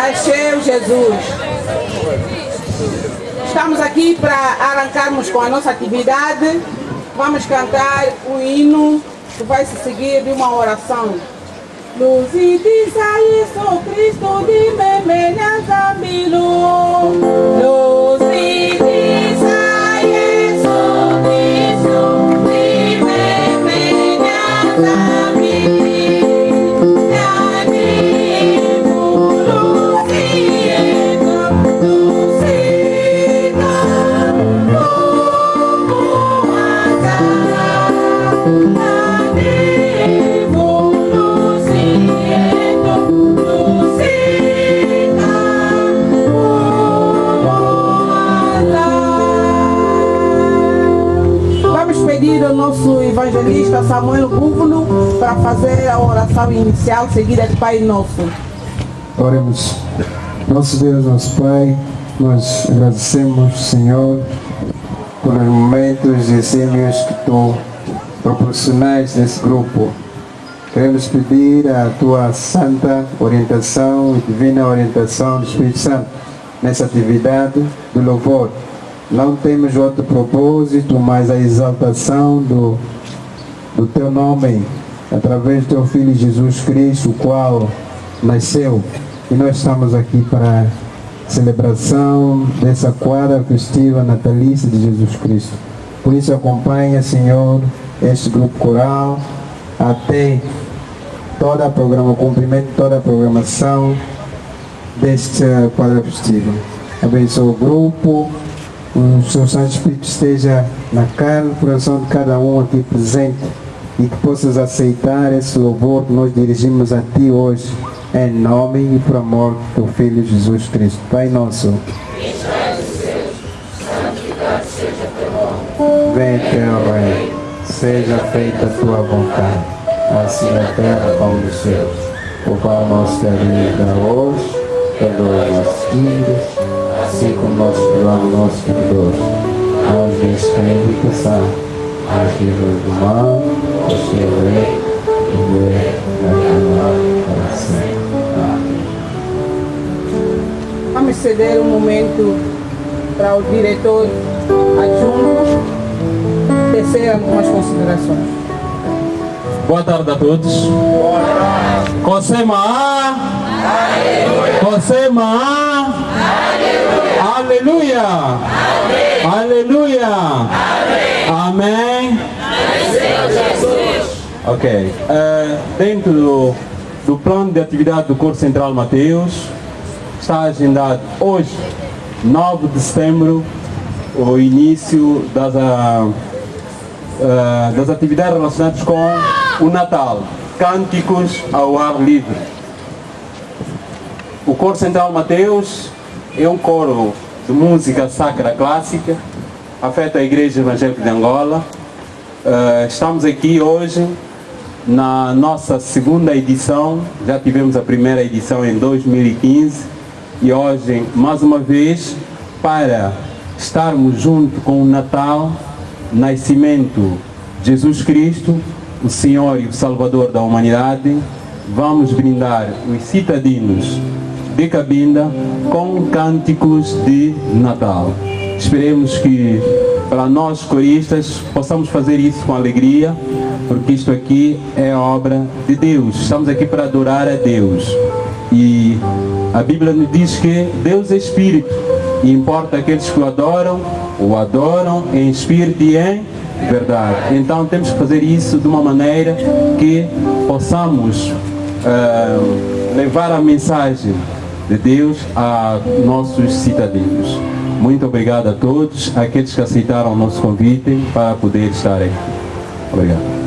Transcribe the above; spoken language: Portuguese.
Nasceu Jesus. Estamos aqui para arrancarmos com a nossa atividade. Vamos cantar o hino que vai se seguir de uma oração. Luz e diz isso evangelista Samuel Búfalo para fazer a oração inicial seguida de Pai Nosso. Oremos. Nosso Deus, nosso Pai, nós agradecemos, Senhor, pelos momentos e exímios que Tu proporcionais nesse grupo. Queremos pedir a Tua santa orientação e divina orientação do Espírito Santo nessa atividade do louvor. Não temos outro propósito, mas a exaltação do, do Teu nome, através do Teu Filho Jesus Cristo, o qual nasceu. E nós estamos aqui para a celebração dessa quadra festiva natalícia de Jesus Cristo. Por isso acompanha, Senhor, este grupo coral até toda a programa, cumprimento toda a programação deste quadra festiva. Abençoa o grupo, o Senhor Santo Espírito esteja na carne, no coração de cada um aqui presente e que possas aceitar esse louvor que nós dirigimos a Ti hoje, em nome e por amor do Teu Filho Jesus Cristo. Pai nosso. Venha teu reino, seja feita a tua vontade, assim na terra como no céu. O pão nosso da vida hoje, perdoa os nossos dívidas, assim como nós perdoamos nossos devedores. Não nos deixes cair em tentação, mas livra do mal, o Senhor o poder e a glória para sempre. Amém. Vamos ceder um momento para o diretor adjunto tecer algumas considerações. Boa tarde a todos. Kosema. Kosema. Aleluia. Aleluia. Amém. Ok. Eh, dentro do, do plano de atividade do Corpo Central Mateus, está agendado hoje, 9 de setembro, o início das, ah, ah, das atividades relacionadas com o Natal, cânticos ao ar livre. O Coro Central Mateus é um coro de música sacra clássica, afeta a Igreja Evangélica de Angola. Ah, estamos aqui hoje na nossa segunda edição, já tivemos a primeira edição em 2015 e hoje, mais uma vez, para estarmos junto com o Natal, nascimento de Jesus Cristo, o Senhor e o Salvador da humanidade, vamos brindar os citadinos de Cabinda com cânticos de Natal. Esperemos que para nós coristas possamos fazer isso com alegria, porque isto aqui é obra de Deus. Estamos aqui para adorar a Deus. E a Bíblia nos diz que Deus é Espírito e importa aqueles que o adoram, o adoram em espírito e em verdade. Então temos que fazer isso de uma maneira que possamos ah, levar a mensagem de Deus a nossos cidadãos. Muito obrigado a todos, aqueles que aceitaram o nosso convite para poder estar aqui. Obrigado.